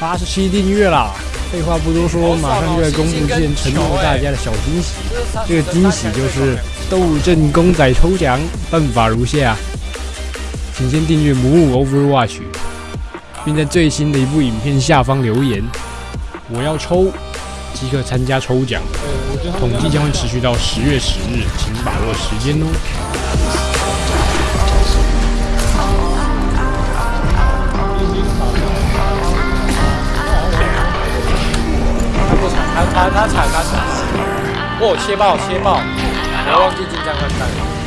八十七订阅了。废话不多说，马上就在公布之前承诺大家的小惊喜。这个惊喜就是斗阵公仔抽奖，办法如下：请先订阅母母 Overwatch，并在最新的一部影片下方留言“我要抽”，即可参加抽奖。统计将会持续到十月十日，请把握时间哦。他他他踩他踩，哦切爆切爆，我忘记金枪快看。